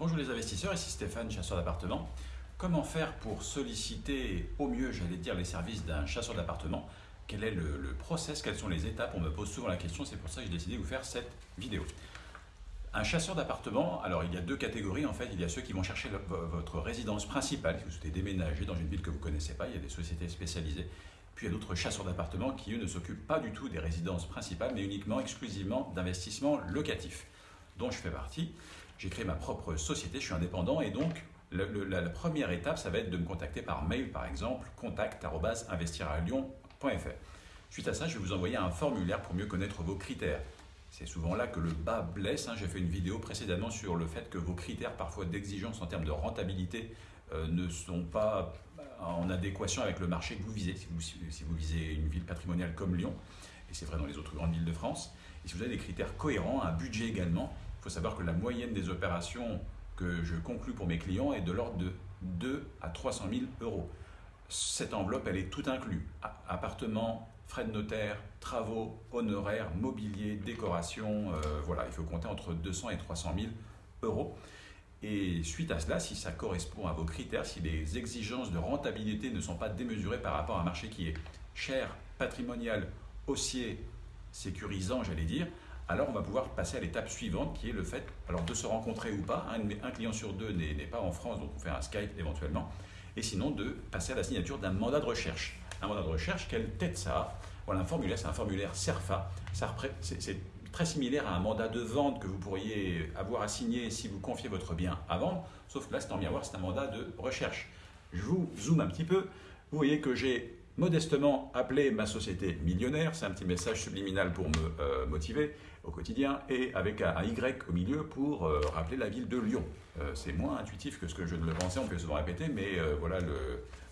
Bonjour les investisseurs, ici Stéphane, chasseur d'appartements. Comment faire pour solliciter au mieux, j'allais dire, les services d'un chasseur d'appartements? Quel est le, process? Quelles sont les étapes? On me pose souvent la question, c'est pour ça que j'ai décidé de vous faire cette vidéo. Un chasseur d'appartements, alors il y a deux catégories en fait. Il y a ceux qui vont chercher votre résidence principale, si vous souhaitez déménager dans une ville que vous ne connaissez pas, il y a des sociétés spécialisées. Puis il y a d'autres chasseurs d'appartements qui, eux, ne s'occupent pas du tout des résidences principales, mais uniquement, exclusivement d'investissements locatifs, dont je fais partie. J'ai créé ma propre société, je suis indépendant et donc la, première étape, ça va être de me contacter par mail, par exemple, contact.investiralyon.fr. Suite à ça, je vais vous envoyer un formulaire pour mieux connaître vos critères. C'est souvent là que le bas blesse. Hein. J'ai fait une vidéo précédemment sur le fait que vos critères, parfois d'exigence en termes de rentabilité, euh, ne sont pas en adéquation avec le marché que vous visez. Si vous, si vous visez une ville patrimoniale comme Lyon, et c'est vrai dans les autres grandes villes de France, et si vous avez des critères cohérents, un budget également, il faut savoir que la moyenne des opérations que je conclus pour mes clients est de l'ordre de 2 à 300 000 euros. Cette enveloppe, elle est tout inclus. Appartement, frais de notaire, travaux, honoraires, mobilier, décoration, euh, voilà, il faut compter entre 200 et 300 000 euros. Et suite à cela, si ça correspond à vos critères, si les exigences de rentabilité ne sont pas démesurées par rapport à un marché qui est cher, patrimonial, haussier, sécurisant, j'allais dire, alors on va pouvoir passer à l'étape suivante qui est le fait alors de se rencontrer ou pas. Un, client sur deux n'est pas en France, donc on fait un Skype éventuellement. Et sinon de passer à la signature d'un mandat de recherche. Un mandat de recherche, quelle tête ça a? Voilà, un formulaire, c'est un formulaire CERFA. C'est très similaire à un mandat de vente que vous pourriez avoir à signer si vous confiez votre bien à vendre, sauf que là, c'est en miroir, c'est un mandat de recherche. Je vous zoome un petit peu. Vous voyez que j'ai modestement appelé ma société millionnaire, c'est un petit message subliminal pour me euh, motiver au quotidien, et avec un, Y au milieu pour euh, rappeler la ville de Lyon. Euh, c'est moins intuitif que ce que je ne le pensais, on peut souvent répéter, mais voilà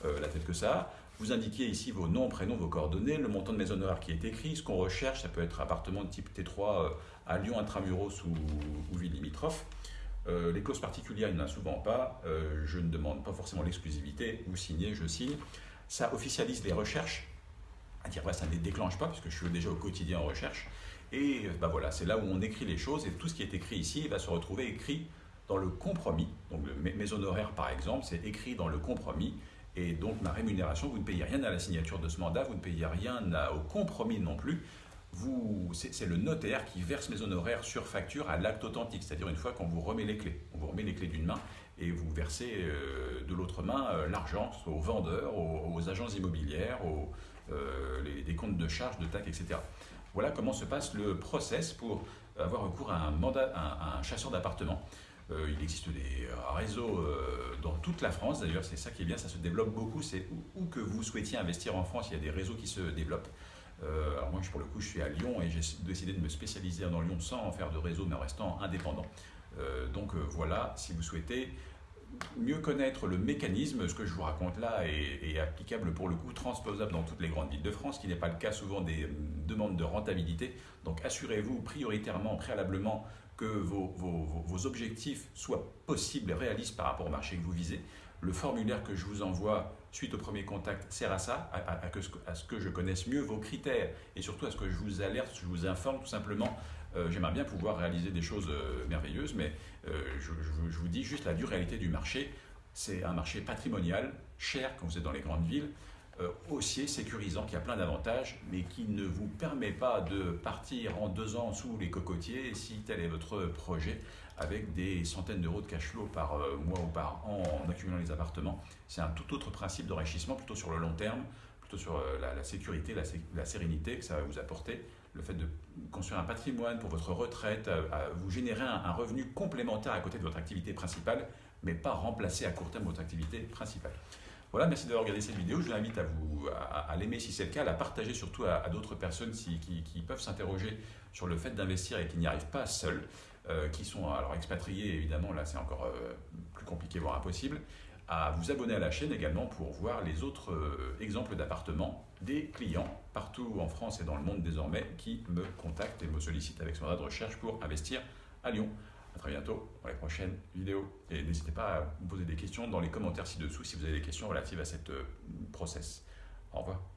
la tête que ça a. Vous indiquez ici vos noms, prénoms, vos coordonnées, le montant de maison honoraires qui est écrit, ce qu'on recherche, ça peut être appartement de type T3 à Lyon, intramuros ou, ou ville limitrophe. les clauses particulières, il n'y en a souvent pas. je ne demande pas forcément l'exclusivité. Vous signez, je signe ça officialise les recherches, à dire ça ne les déclenche pas, puisque je suis déjà au quotidien en recherche, et ben voilà, c'est là où on écrit les choses, et tout ce qui est écrit ici va se retrouver écrit dans le compromis. Donc mes honoraires, par exemple, c'est écrit dans le compromis, et donc ma rémunération, vous ne payez rien à la signature de ce mandat, vous ne payez rien au compromis non plus. C'est le notaire qui verse mes honoraires sur facture à l'acte authentique, c'est-à-dire une fois qu'on vous remet les clés. On vous remet les clés d'une main et vous versez euh, de l'autre main euh, l'argent aux vendeurs, aux, agences immobilières, aux euh, des comptes de charges, de taxes, etc. Voilà comment se passe le process pour avoir recours à un chasseur d'appartement. il existe des réseaux dans toute la France, d'ailleurs c'est ça qui est bien, ça se développe beaucoup, c'est où, que vous souhaitiez investir en France, il y a des réseaux qui se développent. Alors moi pour le coup je suis à Lyon et j'ai décidé de me spécialiser dans Lyon sans faire de réseau mais en restant indépendant. Euh, donc euh, voilà, si vous souhaitez mieux connaître le mécanisme, ce que je vous raconte là est, applicable pour le coup, transposable dans toutes les grandes villes de France, qui n'est pas le cas souvent des euh, demandes de rentabilité. Donc assurez-vous prioritairement, préalablement, que vos, objectifs soient possibles et réalistes par rapport au marché que vous visez. Le formulaire que je vous envoie suite au premier contact sert à ça, à, ce que je connaisse mieux vos critères et surtout à ce que je vous alerte, je vous informe tout simplement euh, j'aimerais bien pouvoir réaliser des choses euh, merveilleuses, mais euh, je, vous dis juste la dure réalité du marché. C'est un marché patrimonial, cher quand vous êtes dans les grandes villes, haussier, sécurisant, qui a plein d'avantages, mais qui ne vous permet pas de partir en deux ans sous les cocotiers si tel est votre projet, avec des centaines d'euros de cash flow par mois ou par an en accumulant les appartements. C'est un tout autre principe d'enrichissement, plutôt sur le long terme, plutôt sur la, sécurité, la sérénité que ça va vous apporter le fait de construire un patrimoine pour votre retraite, vous générer un, revenu complémentaire à côté de votre activité principale, mais pas remplacer à court terme votre activité principale. Voilà, merci d'avoir regardé cette vidéo. Je vous invite à, vous, à, l'aimer si c'est le cas, à la partager surtout à, d'autres personnes qui, peuvent s'interroger sur le fait d'investir et qui n'y arrivent pas seuls, euh, qui sont alors expatriés, évidemment, là c'est encore euh, plus compliqué, voire impossible à vous abonner à la chaîne également pour voir les autres euh, exemples d'appartements des clients partout en France et dans le monde désormais qui me contactent et me sollicitent avec son de recherche pour investir à Lyon. A très bientôt pour les prochaines vidéos. Et n'hésitez pas à me poser des questions dans les commentaires ci-dessous si vous avez des questions relatives à cette euh, process. Au revoir.